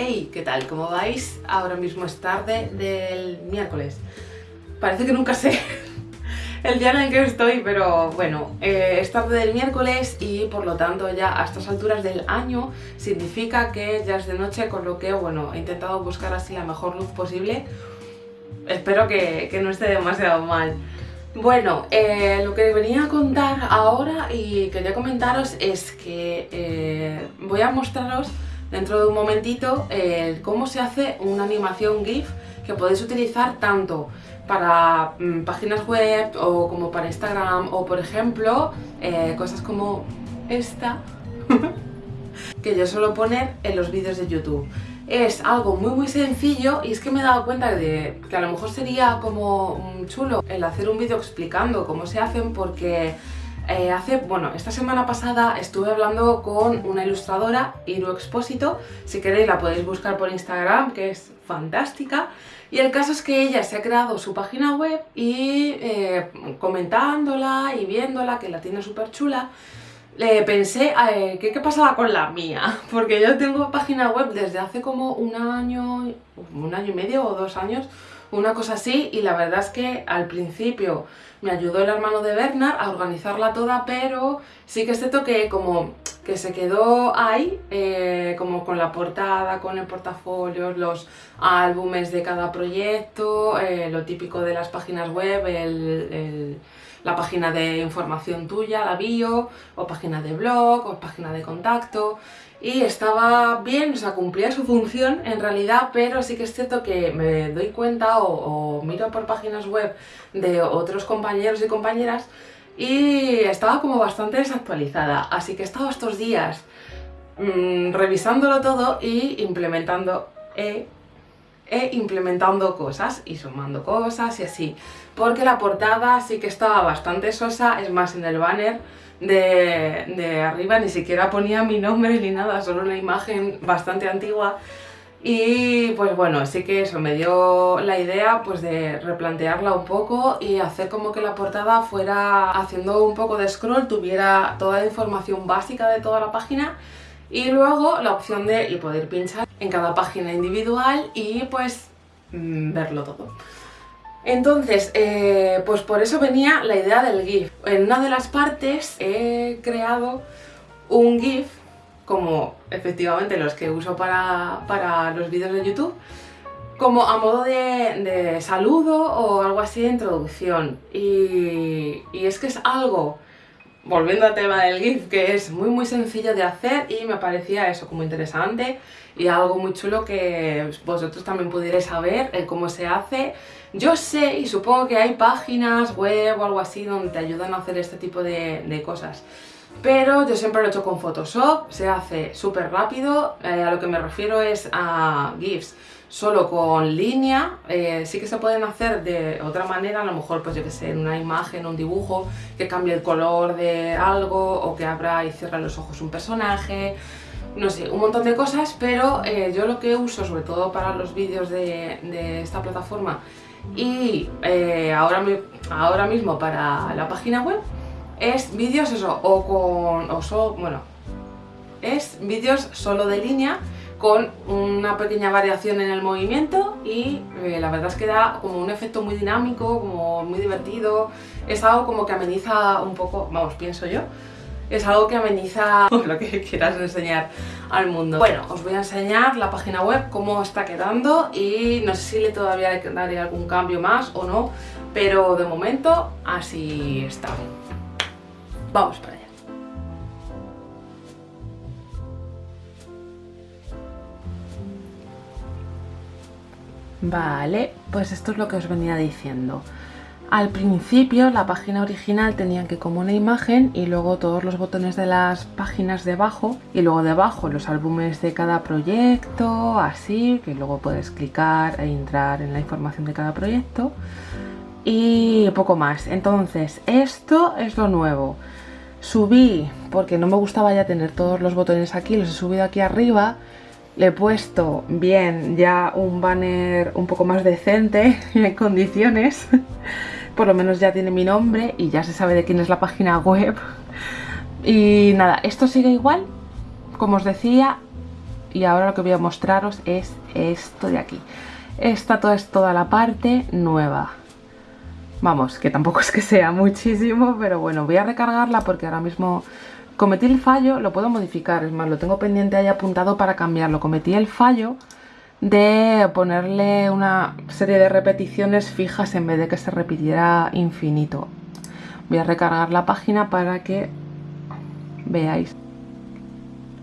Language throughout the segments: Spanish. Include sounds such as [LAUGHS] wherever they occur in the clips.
Hey, ¿qué tal? ¿Cómo vais? Ahora mismo es tarde del miércoles. Parece que nunca sé [LAUGHS] el día en el que estoy, pero bueno, eh, es tarde del miércoles y por lo tanto ya a estas alturas del año significa que ya es de noche, con lo que, bueno, he intentado buscar así la mejor luz posible. Espero que, no esté demasiado mal. Bueno, eh, lo que venía a contar ahora y quería comentaros es que eh, voy a mostraros dentro de un momentito eh, cómo se hace una animación GIF que podéis utilizar tanto para mm, páginas web o como para Instagram o por ejemplo eh, cosas como esta [LAUGHS] que yo suelo poner en los vídeos de YouTube. Es algo muy muy sencillo y es que me he dado cuenta de que a lo mejor sería como chulo el hacer un vídeo explicando cómo se hacen porque eh, hace, bueno, esta semana pasada estuve hablando con una ilustradora, Iru Expósito, si queréis la podéis buscar por Instagram, que es fantástica, y el caso es que ella se ha creado su página web y eh, comentándola y viéndola, que la tiene súper chula, le pensé eh, ¿qué, pasaba con la mía, [LAUGHS] porque yo tengo página web desde hace como un año, un año y medio o dos años, una cosa así, y la verdad es que al principio me ayudó el hermano de Bernard a organizarla toda, pero sí que es cierto que como que se quedó ahí, eh, como con la portada, con el portafolio, los álbumes de cada proyecto, eh, lo típico de las páginas web, la página de información tuya, la bio, o página de blog, o página de contacto, y estaba bien, o sea, cumplía su función en realidad, pero sí que es cierto que me doy cuenta o, miro por páginas web de otros compañeros y compañeras y estaba como bastante desactualizada, así que he estado estos días mm, revisándolo todo y implementando e, e implementando cosas y sumando cosas y así, porque la portada sí que estaba bastante sosa, es más en el banner de, arriba ni siquiera ponía mi nombre ni nada, solo una imagen bastante antigua. Y pues bueno, sí que eso me dio la idea pues de replantearla un poco y hacer como que la portada fuera haciendo un poco de scroll, tuviera toda la información básica de toda la página y luego la opción de poder pinchar en cada página individual y pues mm, verlo todo. Entonces, eh, pues por eso venía la idea del GIF. En una de las partes he creado un GIF, como efectivamente los que uso para, los vídeos de YouTube, como a modo de, saludo o algo así de introducción. Y es que es algo volviendo al tema del GIF, que es muy muy sencillo de hacer y me parecía eso como interesante y algo muy chulo que vosotros también pudierais saber el cómo se hace. Yo sé y supongo que hay páginas web o algo así donde te ayudan a hacer este tipo de, de cosas. Pero yo siempre lo he hecho con Photoshop, se hace súper rápido, eh, a lo que me refiero es a GIFs solo con línea, eh, sí que se pueden hacer de otra manera, a lo mejor pues yo que sé, en una imagen, un dibujo, que cambie el color de algo o que abra y cierre los ojos un personaje, no sé, un montón de cosas, pero eh, yo lo que uso sobre todo para los vídeos de, esta plataforma y eh, ahora, ahora mismo para la página web es vídeos eso, o con, o bueno, es vídeos solo de línea con una pequeña variación en el movimiento y eh, la verdad es que da como un efecto muy dinámico, como muy divertido, es algo como que ameniza un poco, vamos, pienso yo, es algo que ameniza [LAUGHS] lo que quieras enseñar al mundo. Bueno, os voy a enseñar la página web, cómo está quedando y no sé si le todavía daré algún cambio más o no, pero de momento así está. Vamos para allá. Vale, pues esto es lo que os venía diciendo. Al principio la página original tenía que como una imagen y luego todos los botones de las páginas debajo y luego debajo los álbumes de cada proyecto, así, que luego puedes clicar e entrar en la información de cada proyecto y poco más. Entonces, esto es lo nuevo. Subí, porque no me gustaba ya tener todos los botones aquí, los he subido aquí arriba le he puesto bien ya un banner un poco más decente [LAUGHS] en condiciones. Por lo menos ya tiene mi nombre y ya se sabe de quién es la página web. Y nada, esto sigue igual. Como os decía, y ahora lo que voy a mostraros es esto de aquí. Esta toda es toda la parte nueva. Vamos, que tampoco es que sea muchísimo, pero bueno, voy a recargarla porque ahora mismo cometí el fallo, lo puedo modificar, es más, lo tengo pendiente ahí apuntado para cambiarlo. Cometí el fallo de ponerle una serie de repeticiones fijas en vez de que se repitiera infinito. Voy a recargar la página para que veáis.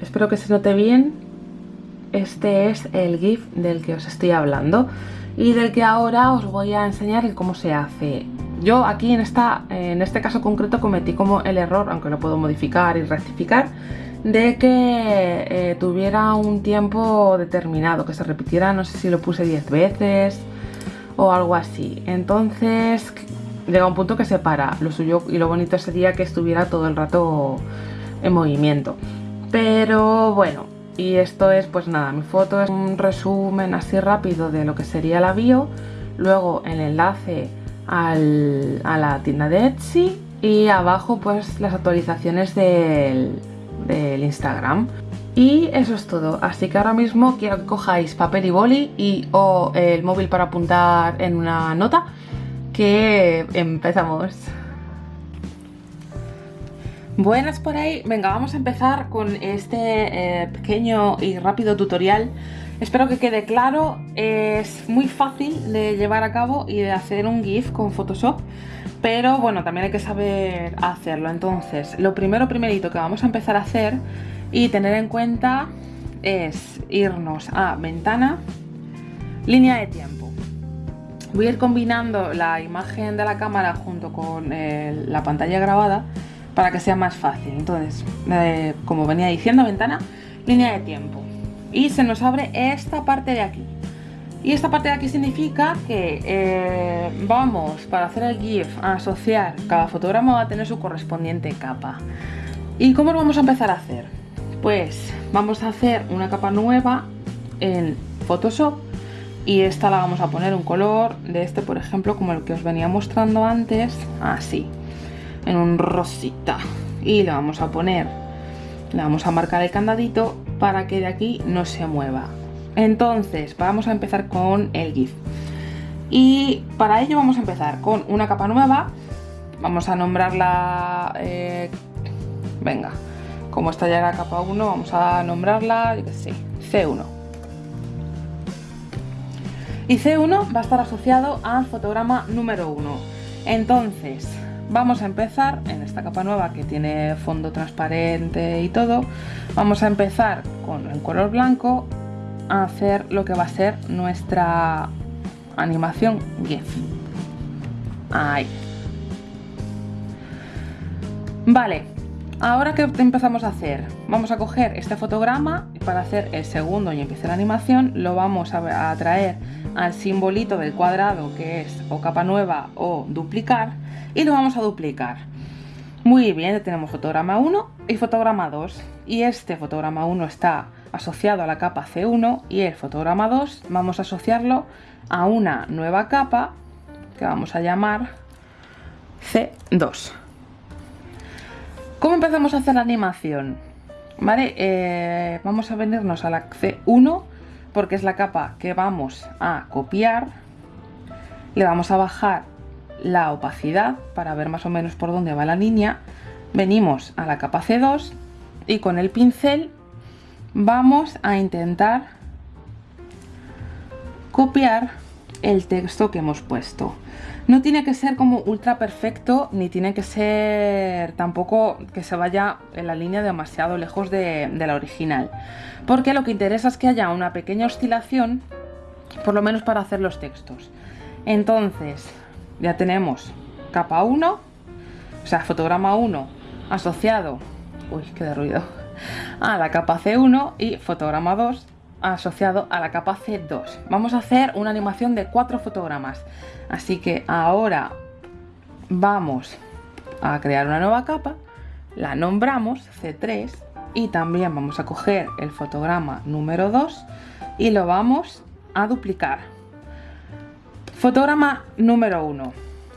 Espero que se note bien. Este es el GIF del que os estoy hablando y del que ahora os voy a enseñar cómo se hace. Yo aquí en, esta, en este caso concreto cometí como el error, aunque lo puedo modificar y rectificar, de que eh, tuviera un tiempo determinado, que se repitiera, no sé si lo puse 10 veces o algo así. Entonces llega un punto que se para. Lo suyo y lo bonito sería que estuviera todo el rato en movimiento. Pero bueno, y esto es pues nada, mi foto es un resumen así rápido de lo que sería la bio. Luego el enlace a la tienda de Etsy y abajo pues las actualizaciones del Instagram. Y eso es todo, así que ahora mismo quiero que cojáis papel y boli y o el móvil para apuntar en una nota, que empezamos. Buenas por ahí, venga vamos a empezar con este eh, pequeño y rápido tutorial Espero que quede claro, es muy fácil de llevar a cabo y de hacer un GIF con Photoshop pero bueno, también hay que saber hacerlo. Entonces, lo primero primerito que vamos a empezar a hacer y tener en cuenta es irnos a ventana, línea de tiempo. Voy a ir combinando la imagen de la cámara junto con la pantalla grabada para que sea más fácil. Entonces, eh, como venía diciendo, ventana, línea de tiempo. Y se nos abre esta parte de aquí. Y esta parte de aquí significa que eh, vamos, para hacer el GIF, a asociar, cada fotograma va a tener su correspondiente capa. ¿Y cómo lo vamos a empezar a hacer? Pues vamos a hacer una capa nueva en Photoshop y esta la vamos a poner un color de este, por ejemplo, como el que os venía mostrando antes, así, en un rosita. Y le vamos a poner, le vamos a marcar el candadito para que de aquí no se mueva. Entonces, vamos a empezar con el GIF. Y para ello vamos a empezar con una capa nueva. Vamos a nombrarla... Eh, venga, como esta ya era capa 1, vamos a nombrarla, yo qué sé, C1. Y C1 va a estar asociado al fotograma número 1. Entonces, vamos a empezar en esta capa nueva que tiene fondo transparente y todo. Vamos a empezar con el color blanco a hacer lo que va a ser nuestra animación GIF. Ahí. Vale, ahora que empezamos a hacer, vamos a coger este fotograma y para hacer el segundo y empezar la animación lo vamos a traer al simbolito del cuadrado que es o capa nueva o duplicar y lo vamos a duplicar. Muy bien, tenemos fotograma 1 y fotograma 2 y este fotograma 1 está asociado a la capa C1 y el fotograma 2 vamos a asociarlo a una nueva capa que vamos a llamar C2. ¿Cómo empezamos a hacer la animación? Vale, eh, vamos a venirnos a la C1 porque es la capa que vamos a copiar. Le vamos a bajar la opacidad para ver más o menos por dónde va la línea. Venimos a la capa C2 y con el pincel vamos a intentar copiar el texto que hemos puesto. No tiene que ser como ultra perfecto, ni tiene que ser tampoco que se vaya en la línea demasiado lejos de, la original. Porque lo que interesa es que haya una pequeña oscilación, por lo menos para hacer los textos. Entonces, ya tenemos capa 1, o sea, fotograma 1 asociado... Uy, qué de ruido a la capa C1 y fotograma 2 asociado a la capa C2. Vamos a hacer una animación de cuatro fotogramas. Así que ahora vamos a crear una nueva capa, la nombramos C3 y también vamos a coger el fotograma número 2 y lo vamos a duplicar. Fotograma número 1.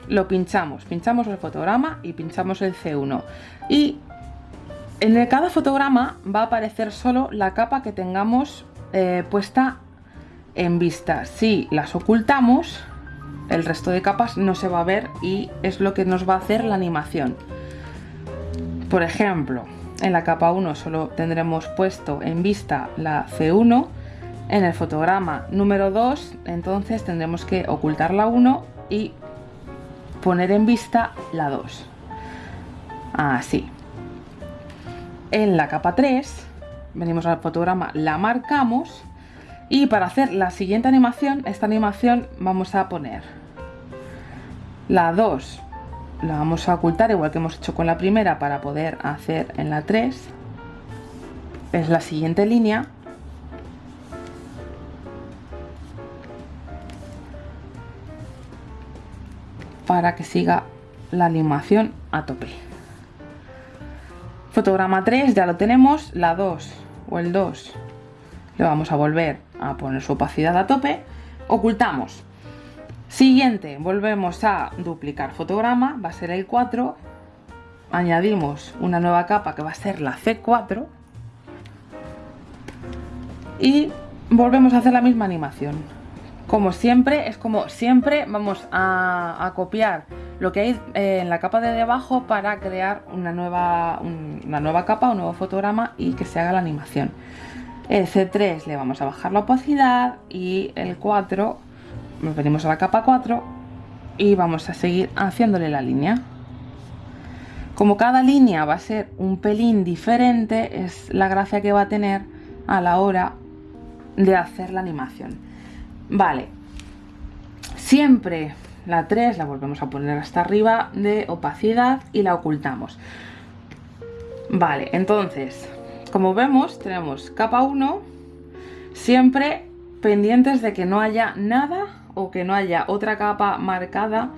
Lo pinchamos, pinchamos el fotograma y pinchamos el C1. Y En cada fotograma va a aparecer solo la capa que tengamos eh, puesta en vista. Si las ocultamos, el resto de capas no se va a ver y es lo que nos va a hacer la animación. Por ejemplo, en la capa 1 solo tendremos puesto en vista la C1, en el fotograma número 2 entonces tendremos que ocultar la 1 y poner en vista la 2. Así. En la capa 3 venimos al fotograma, la marcamos y para hacer la siguiente animación, esta animación vamos a poner la 2 la vamos a ocultar igual que hemos hecho con la primera para poder hacer en la 3 es la siguiente línea. Para que siga la animación a tope. Fotograma 3 ya lo tenemos. La 2 o el 2 le vamos a volver a poner su opacidad a tope ocultamos Siguiente, volvemos a duplicar fotograma, va a ser el 4. Añadimos una nueva capa que va a ser la C4. Y volvemos a hacer la misma animación. Como siempre, es como siempre vamos a, copiar lo que hay eh, en la capa de debajo para crear una nueva, una nueva capa, un nuevo fotograma y que se haga la animación. El C3 le vamos a bajar la opacidad y el 4 nos venimos a la capa 4 y vamos a seguir haciéndole la línea. Como cada línea va a ser un pelín diferente es la gracia que va a tener a la hora de hacer la animación. Vale. Siempre la 3 la volvemos a poner hasta arriba de opacidad y la ocultamos vale entonces como vemos tenemos capa 1 siempre pendientes de que no haya nada o que no haya otra capa marcada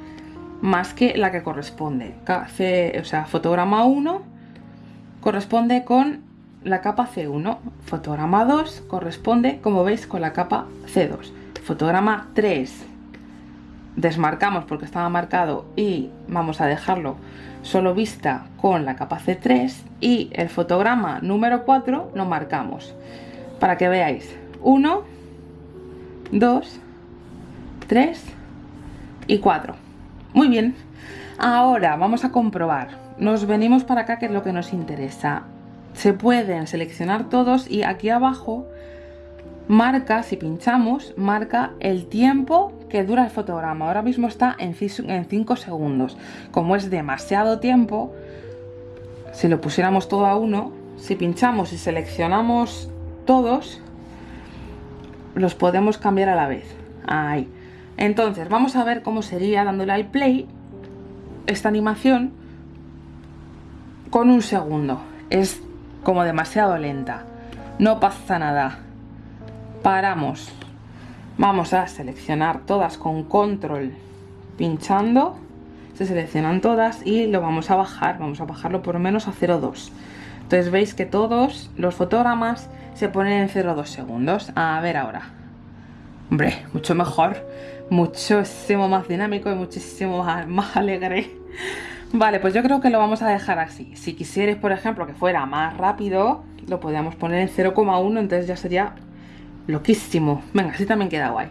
más que la que corresponde. o sea, fotograma 1 corresponde con la capa C1. Fotograma 2 corresponde, como veis, con la capa C2. Fotograma 3 desmarcamos porque estaba marcado y vamos a dejarlo solo vista con la capa C3 y el fotograma número 4 lo marcamos para que veáis 1, 2, 3 y 4. Muy bien. Ahora vamos a comprobar. Nos venimos para acá que es lo que nos interesa. Se pueden seleccionar todos y aquí abajo marca, si pinchamos, marca el tiempo que dura el fotograma. Ahora mismo está en 5 segundos. Como es demasiado tiempo, si lo pusiéramos todo a uno, si pinchamos y seleccionamos todos, los podemos cambiar a la vez. Ahí. Entonces, vamos a ver cómo sería dándole al play esta animación con un segundo. Es como demasiado lenta. No pasa nada. Paramos. Vamos a seleccionar todas con control pinchando. Se seleccionan todas y lo vamos a bajar. Vamos a bajarlo por lo menos a 0,2. Entonces veis que todos los fotogramas se ponen en 0,2 segundos. A ver ahora. Hombre, mucho mejor muchísimo más dinámico y muchísimo [LAUGHS] más, alegre. Vale, pues yo creo que lo vamos a dejar así. Si quisierais, por ejemplo, que fuera más rápido, lo podríamos poner en 0,1, entonces ya sería loquísimo. Venga, así también queda guay.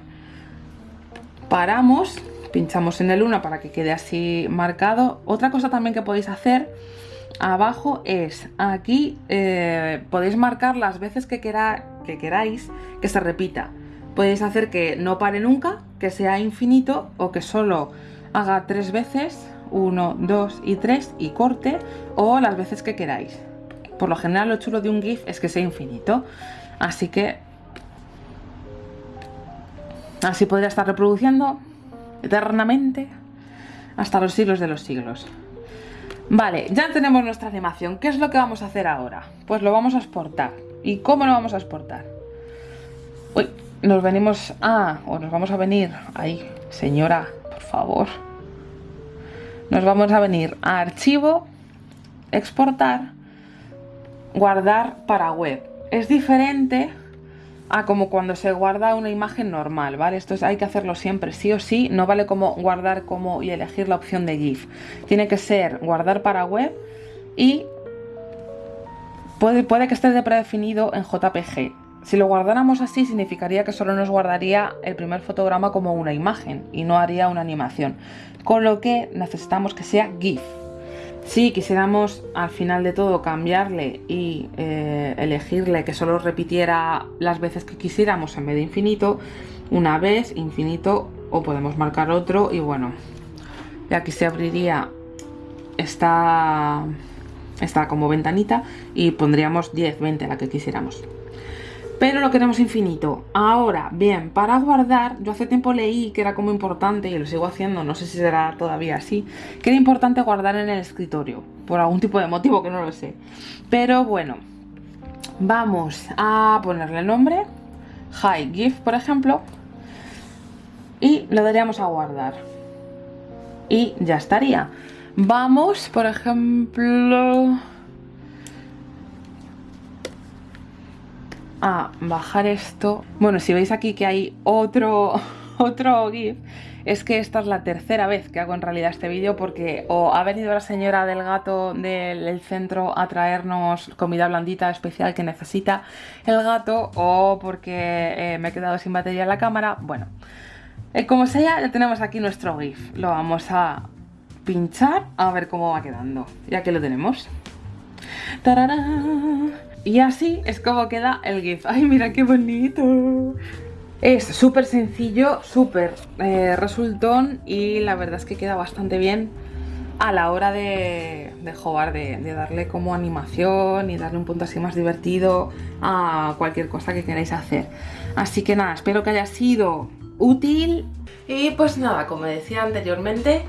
Paramos, pinchamos en el 1 para que quede así marcado. Otra cosa también que podéis hacer abajo es, aquí eh, podéis marcar las veces que, que queráis que se repita. Podéis hacer que no pare nunca, que sea infinito o que solo haga tres veces, 1, 2 y 3 y corte o las veces que queráis. Por lo general lo chulo de un GIF es que sea infinito, así que así podría estar reproduciendo eternamente hasta los siglos de los siglos. Vale, ya tenemos nuestra animación. ¿Qué es lo que vamos a hacer ahora? Pues lo vamos a exportar. ¿Y cómo lo vamos a exportar? Uy, nos venimos a, o nos vamos a venir, ahí, señora, por favor. Nos vamos a venir a archivo, exportar, guardar para web. Es diferente a como cuando se guarda una imagen normal, ¿vale? Esto hay que hacerlo siempre, sí o sí, no vale como guardar como y elegir la opción de GIF. Tiene que ser guardar para web y Puede, puede que esté de predefinido en JPG. Si lo guardáramos así significaría que solo nos guardaría el primer fotograma como una imagen y no haría una animación. Con lo que necesitamos que sea GIF. Si quisiéramos al final de todo cambiarle y eh, elegirle que solo repitiera las veces que quisiéramos en vez de infinito, una vez, infinito o podemos marcar otro y bueno, aquí se abriría esta, esta como ventanita y pondríamos 10, 20 la que quisiéramos pero lo queremos infinito. Ahora, bien, para guardar, yo hace tiempo leí que era como importante, y lo sigo haciendo, no sé si será todavía así, que era importante guardar en el escritorio, por algún tipo de motivo que no lo sé. Pero bueno, vamos a ponerle el nombre, Hi GIF, por ejemplo, y le daríamos a guardar. Y ya estaría. Vamos, por ejemplo... bajar esto. Bueno, si veis aquí que hay otro, [LAUGHS] otro GIF, es que esta es la tercera vez que hago en realidad este vídeo porque o ha venido la señora del gato del centro a traernos comida blandita especial que necesita el gato o porque eh, me he quedado sin batería en la cámara. Bueno, eh, como sea, ya tenemos aquí nuestro GIF. Lo vamos a pinchar a ver cómo va quedando. Ya que lo tenemos. Y así es como queda el GIF. ¡Ay, mira qué bonito! Es súper sencillo, súper eh, resultón y la verdad es que queda bastante bien a la hora de, de jugar, de, de, darle como animación y darle un punto así más divertido a cualquier cosa que queráis hacer. Así que nada, espero que haya sido útil. Y pues nada, como decía anteriormente,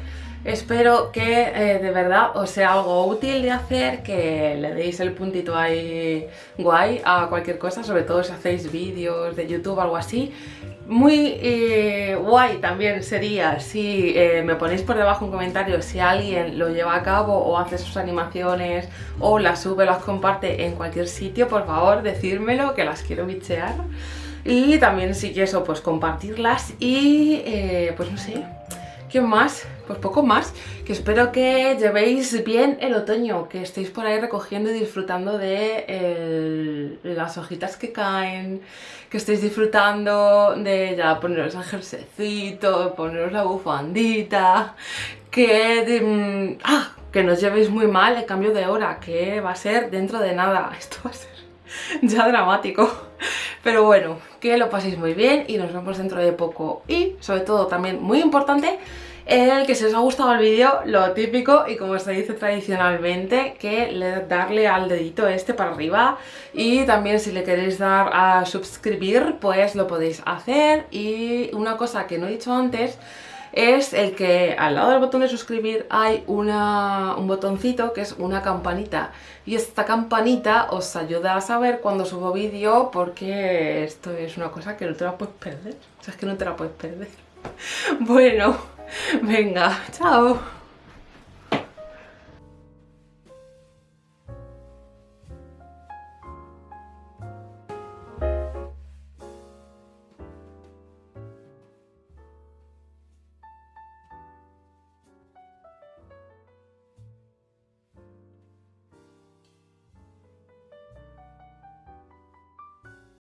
Espero que eh, de verdad os sea algo útil de hacer, que le deis el puntito ahí guay a cualquier cosa, sobre todo si hacéis vídeos de YouTube o algo así. Muy eh, guay también sería si eh, me ponéis por debajo un comentario si alguien lo lleva a cabo o hace sus animaciones o las sube, las comparte en cualquier sitio, por favor decírmelo que las quiero bichear. Y también si eso, pues compartirlas y pues no sé, ¿qué más? pues poco más, que espero que llevéis bien el otoño, que estéis por ahí recogiendo y disfrutando de las hojitas que caen, que estéis disfrutando de ya poneros el jersecito, poneros la bufandita, que, mm, ah, que no llevéis muy mal el cambio de hora, que va a ser dentro de nada, [LAUGHS] esto va a ser ya dramático. Pero bueno, que lo paséis muy bien y nos vemos dentro de poco. Y sobre todo también muy importante, el que si os ha gustado el vídeo, lo típico y como se dice tradicionalmente, que le, darle al dedito este para arriba y también si le queréis dar a suscribir, pues lo podéis hacer y una cosa que no he dicho antes es el que al lado del botón de suscribir hay una, un botoncito que es una campanita y esta campanita os ayuda a saber cuando subo vídeo porque esto es una cosa que no te la puedes perder, o sea, es que no te la puedes perder. [LAUGHS] Bueno, venga, chao.